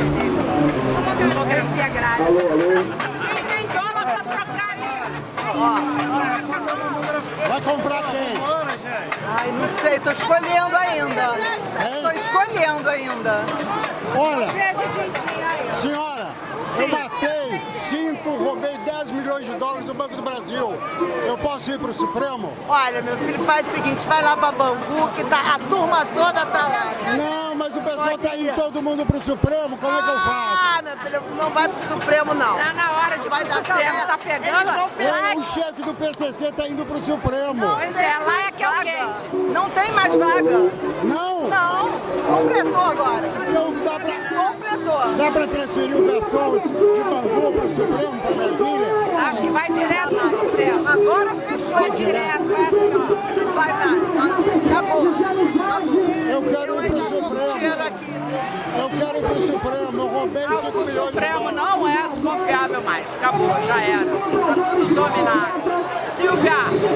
Fotografia grátis. Alô, alô. Quem tem dólar pra trocar aí? Vai comprar quem? Ai, não sei, tô escolhendo ainda. Tô escolhendo ainda. Olha, senhora, Sim. eu matei cinco, roubei 10 milhões de dólares do Banco do Brasil. Eu posso ir pro Supremo? Olha, meu filho, faz o seguinte, vai lá pra Bangu, que tá, a turma toda tá lá. Não, mas o pessoal Pode tá indo ir. todo mundo pro Supremo, como é que eu faço? Ah, meu filho, não vai pro Supremo, não. Tá na hora de Vai dar Supremo, certo. tá pegando? Eles vão pegar. É, o chefe do PCC tá indo pro Supremo. Pois é, lá é que é o quente. Não tem mais vaga. Não? Não, completou agora. Então dá pra, Completou. dá pra transferir o pessoal de Bangu pro Supremo, pra Brasília? Acho que vai direto pro Supremo. Agora fechou. Vai direto, vai assim, ó. Vai, vai. Já acabou. Acabou. Eu quero ir pro Ainda tô com Supremo. Dinheiro aqui. Eu quero ir pro Supremo. Eu roubei 5 O milhões de Supremo não é confiável mais. Acabou, já era.